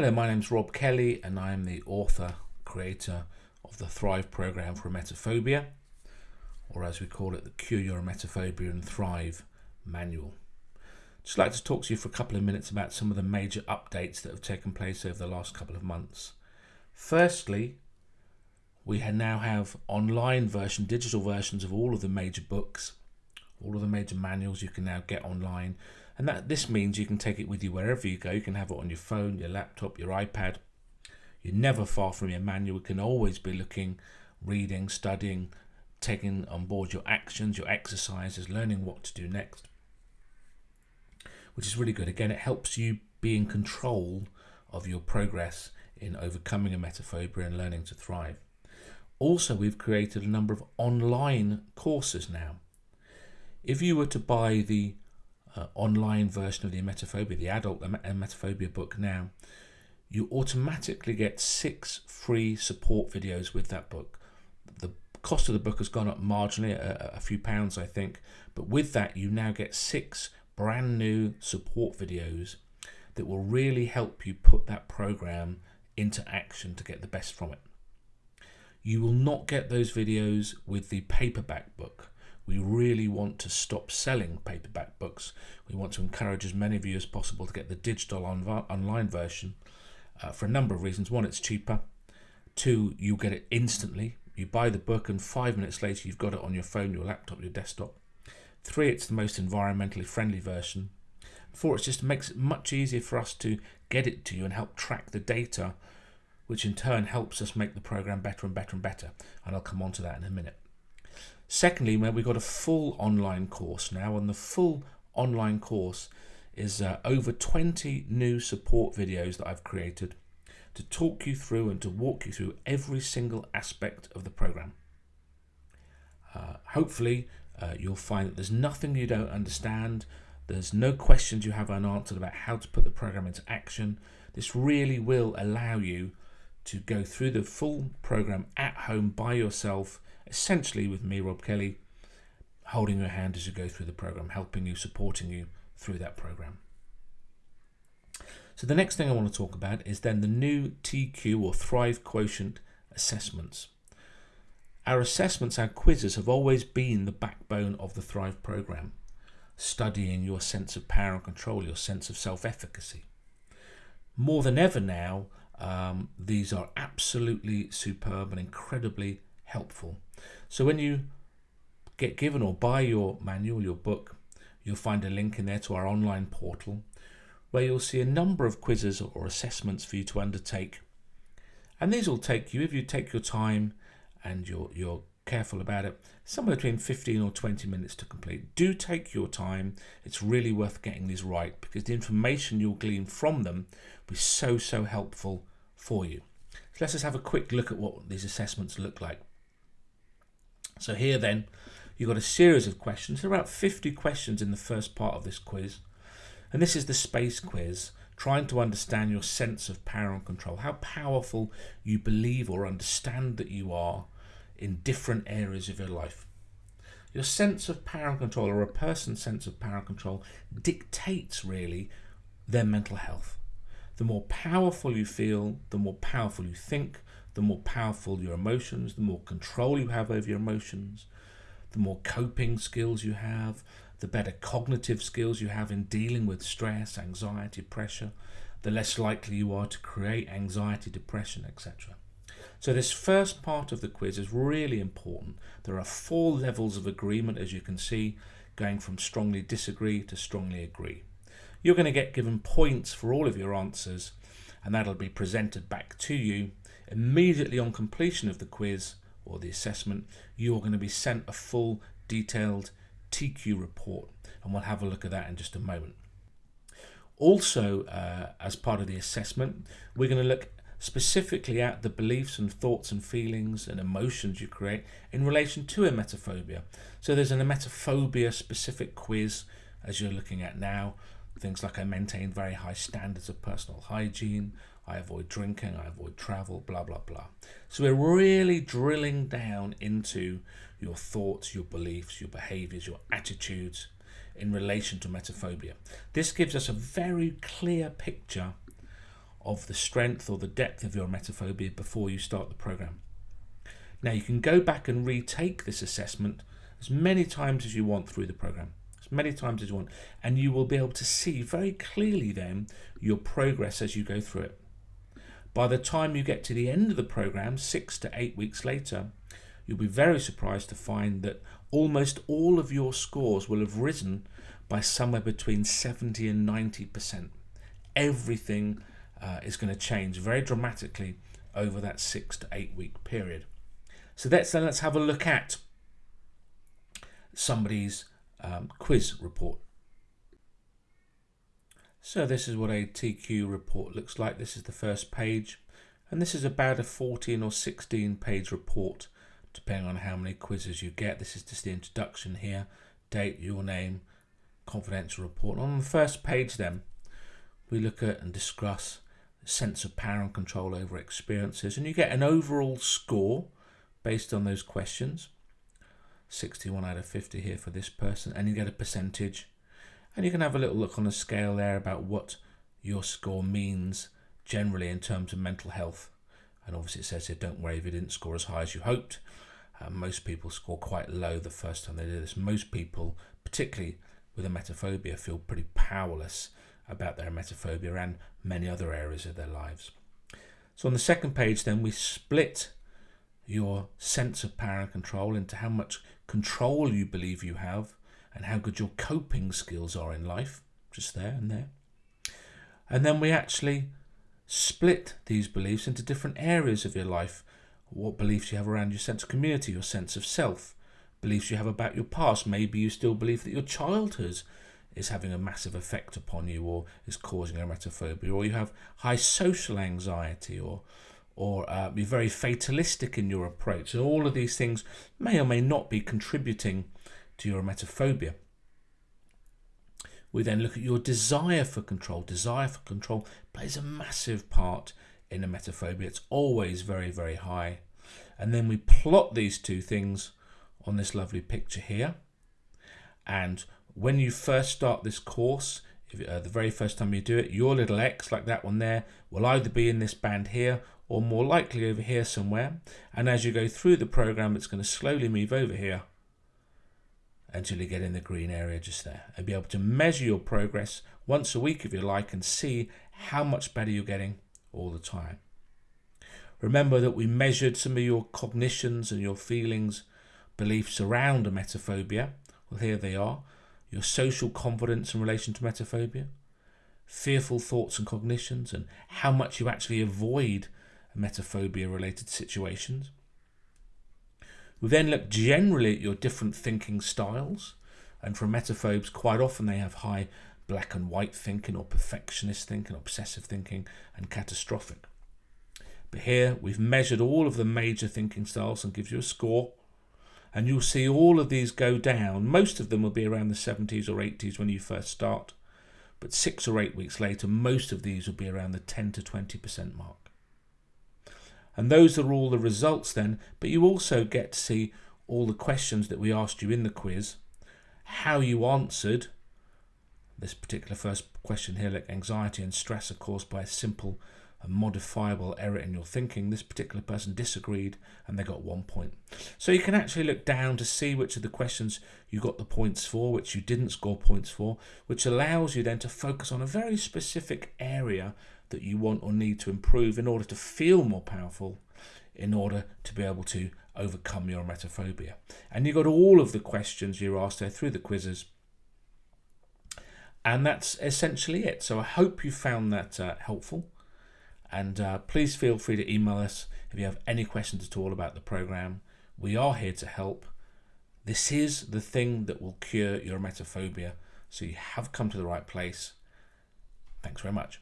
Hello, my name is Rob Kelly and I am the author, creator of the Thrive program for emetophobia, or as we call it, the Cure Your Emetophobia and Thrive manual. Just like to talk to you for a couple of minutes about some of the major updates that have taken place over the last couple of months. Firstly, we now have online version, digital versions of all of the major books, all of the major manuals you can now get online and that this means you can take it with you wherever you go. You can have it on your phone, your laptop, your iPad. You're never far from your manual. You can always be looking, reading, studying, taking on board your actions, your exercises, learning what to do next, which is really good. Again, it helps you be in control of your progress in overcoming a emetophobia and learning to thrive. Also, we've created a number of online courses now. If you were to buy the uh, online version of the emetophobia, the adult emetophobia book now, you automatically get six free support videos with that book. The cost of the book has gone up marginally, a, a few pounds I think, but with that you now get six brand new support videos that will really help you put that program into action to get the best from it. You will not get those videos with the paperback book we really want to stop selling paperback books. We want to encourage as many of you as possible to get the digital on online version uh, for a number of reasons. One, it's cheaper. Two, you get it instantly. You buy the book and five minutes later you've got it on your phone, your laptop, your desktop. Three, it's the most environmentally friendly version. Four, it just makes it much easier for us to get it to you and help track the data, which in turn helps us make the program better and better and better. And I'll come on to that in a minute. Secondly, we've got a full online course now, and the full online course is uh, over 20 new support videos that I've created to talk you through and to walk you through every single aspect of the program. Uh, hopefully, uh, you'll find that there's nothing you don't understand. There's no questions you have unanswered about how to put the program into action. This really will allow you to go through the full program at home by yourself essentially with me, Rob Kelly, holding your hand as you go through the program, helping you, supporting you through that program. So the next thing I want to talk about is then the new TQ or Thrive Quotient assessments. Our assessments, our quizzes have always been the backbone of the Thrive program, studying your sense of power and control, your sense of self-efficacy. More than ever now, um, these are absolutely superb and incredibly helpful. So when you get given or buy your manual, your book, you'll find a link in there to our online portal where you'll see a number of quizzes or assessments for you to undertake. And these will take you, if you take your time and you're, you're careful about it, somewhere between 15 or 20 minutes to complete. Do take your time. It's really worth getting these right because the information you'll glean from them will be so, so helpful for you. So let's just have a quick look at what these assessments look like. So here then, you've got a series of questions. There are about 50 questions in the first part of this quiz. And this is the space quiz, trying to understand your sense of power and control, how powerful you believe or understand that you are in different areas of your life. Your sense of power and control, or a person's sense of power and control, dictates really their mental health. The more powerful you feel, the more powerful you think, the more powerful your emotions, the more control you have over your emotions, the more coping skills you have, the better cognitive skills you have in dealing with stress, anxiety, pressure, the less likely you are to create anxiety, depression, etc. So this first part of the quiz is really important. There are four levels of agreement, as you can see, going from strongly disagree to strongly agree. You're going to get given points for all of your answers, and that'll be presented back to you Immediately on completion of the quiz or the assessment, you are going to be sent a full detailed TQ report and we'll have a look at that in just a moment. Also, uh, as part of the assessment, we're going to look specifically at the beliefs and thoughts and feelings and emotions you create in relation to emetophobia. So there's an emetophobia specific quiz as you're looking at now. Things like I maintain very high standards of personal hygiene, I avoid drinking, I avoid travel, blah, blah, blah. So we're really drilling down into your thoughts, your beliefs, your behaviors, your attitudes in relation to emetophobia. This gives us a very clear picture of the strength or the depth of your emetophobia before you start the program. Now you can go back and retake this assessment as many times as you want through the program, many times as you want, and you will be able to see very clearly then your progress as you go through it. By the time you get to the end of the program, six to eight weeks later, you'll be very surprised to find that almost all of your scores will have risen by somewhere between 70 and 90%. Everything uh, is going to change very dramatically over that six to eight week period. So let's, then let's have a look at somebody's um, quiz report. So this is what a TQ report looks like. This is the first page and this is about a 14 or 16 page report depending on how many quizzes you get. This is just the introduction here, date, your name, confidential report. On the first page then we look at and discuss sense of power and control over experiences and you get an overall score based on those questions 61 out of 50 here for this person and you get a percentage. And you can have a little look on the scale there about what your score means generally in terms of mental health. And obviously it says here don't worry if you didn't score as high as you hoped. Uh, most people score quite low the first time they do this. Most people particularly with a emetophobia feel pretty powerless about their emetophobia and many other areas of their lives. So on the second page then we split your sense of power and control into how much control you believe you have and how good your coping skills are in life, just there and there. And then we actually split these beliefs into different areas of your life. What beliefs you have around your sense of community, your sense of self, beliefs you have about your past. Maybe you still believe that your childhood is having a massive effect upon you or is causing a emetophobia or you have high social anxiety or or uh, be very fatalistic in your approach. And all of these things may or may not be contributing to your emetophobia. We then look at your desire for control. Desire for control plays a massive part in emetophobia. It's always very very high. And then we plot these two things on this lovely picture here. And when you first start this course, if, uh, the very first time you do it, your little X, like that one there, will either be in this band here or more likely over here somewhere. And as you go through the program, it's going to slowly move over here until you get in the green area just there and be able to measure your progress once a week if you like and see how much better you're getting all the time. Remember that we measured some of your cognitions and your feelings, beliefs around emetophobia. Well, here they are your social confidence in relation to emetophobia, fearful thoughts and cognitions, and how much you actually avoid emetophobia related situations. We then look generally at your different thinking styles, and for emetophobes, quite often they have high black and white thinking, or perfectionist thinking, obsessive thinking, and catastrophic. But here we've measured all of the major thinking styles and gives you a score and you'll see all of these go down. Most of them will be around the 70s or 80s when you first start, but six or eight weeks later, most of these will be around the 10 to 20% mark. And those are all the results then, but you also get to see all the questions that we asked you in the quiz, how you answered this particular first question here, like anxiety and stress are caused by a simple a modifiable error in your thinking. This particular person disagreed and they got one point. So you can actually look down to see which of the questions you got the points for, which you didn't score points for, which allows you then to focus on a very specific area that you want or need to improve in order to feel more powerful, in order to be able to overcome your emetophobia. And you got all of the questions you're asked there through the quizzes. And that's essentially it. So I hope you found that uh, helpful. And uh, please feel free to email us if you have any questions at all about the program. We are here to help. This is the thing that will cure your emetophobia. So you have come to the right place. Thanks very much.